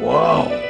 Wow.